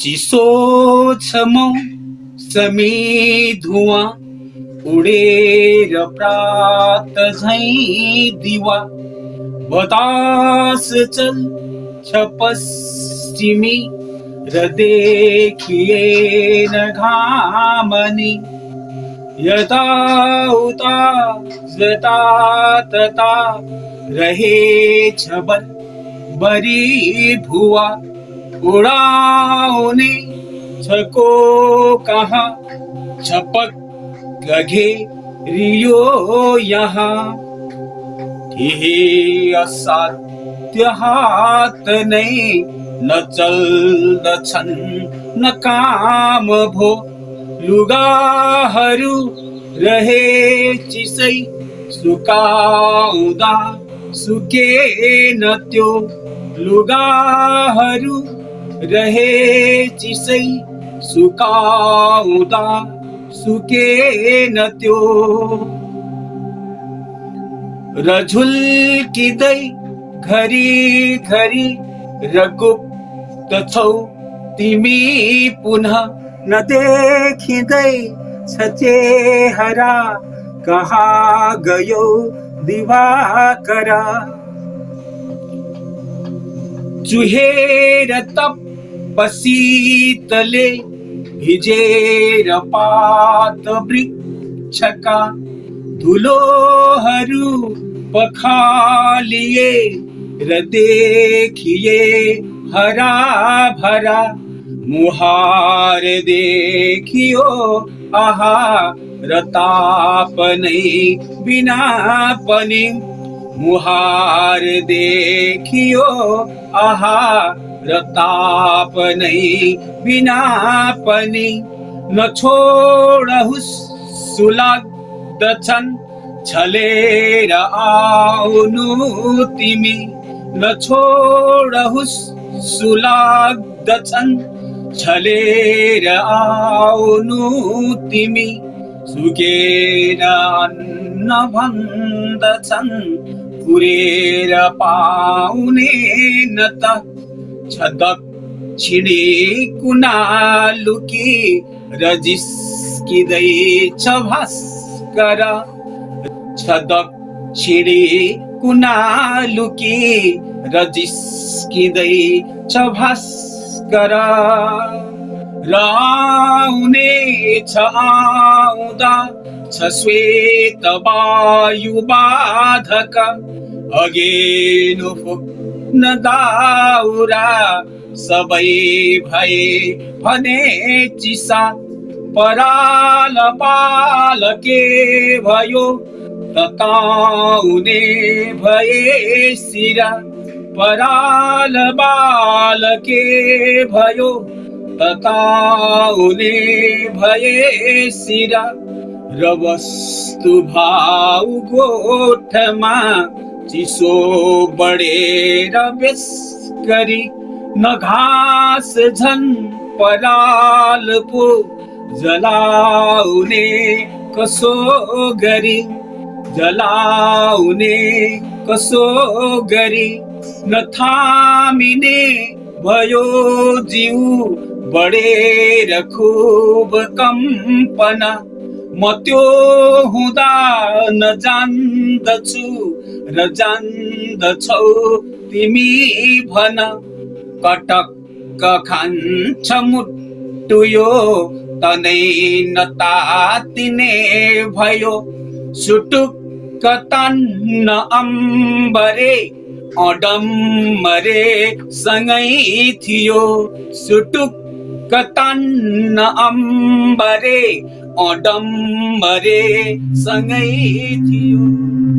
चिसो छ मौसमी धुवा उडेर प्रात झैँ दिवा। बतास चल छ पश्चिमी र देखिएन घामनी। यता उता जता तता रहेछ बल बरी भुवा उडाउने छको कहाँ छपक गघे रियो यहाँ केही असाध्य हात नै न चल न छन न काम भो लुगाहरू रहे चिसै सुकाउँदा सुकेन त्यो लुगाहरू रहे चिसै सुकाउँदा सुकेन त्यो। र झुल्किँदै घरि घरि गुप्त छौ, तिमी पुनः नदेखिँदै छ चेहरा कहाँ गयो दिवाकरा? चुहेर तप शीतले भिजेर पात वृक्षका धुलोहरू पखालिए र देखिए हरा भरा मुहार देखियो आहा र ताप नै बिना पनि मुहार देखियो आहा र ताप नै बिना पनि। नछोडहुस् सुलाग्दछन् छलेर आउनु तिमी। नछोडहुस् सुलाग्दछन् छलेर आउनु तिमी। सुकेर अन्न भन्दछन् पुरेर पाउने न त छ दक्षिणी कुना लुकी र जिस्किँदैछ भास्कर। छ दक्षिणी कुना लुकी र जिस्किँदैछ भास्कर। र आउने छ आउँदा छ श्वेत वायु बाधक। अगेनु फुक्न दाउरा सबै भए भने चिसा। पराल पाल के भयो तताउने भए सिरा। पराल बाल के भयो तताउने भए सिरा। र वस्तु भाउ गोठमा, चिसो बढेर बेस गरी न घाँस झन् पराल पो जलाउने कसो गरी जलाउने कसो गरी न थामिने भयो जिउ बढेर खुब कम्पना म त्यो हुँदा नजान्दछु र जान्दछौ तिमी भन। कटक्क खान्छ मुट्टु यो तनै नतातिने भयो। सुटुक्क तान्न अम्बरे अडम्बरे सँगै थियो। सुटुक्क तान्न अम्बरे अडम्बरे सँगै थियो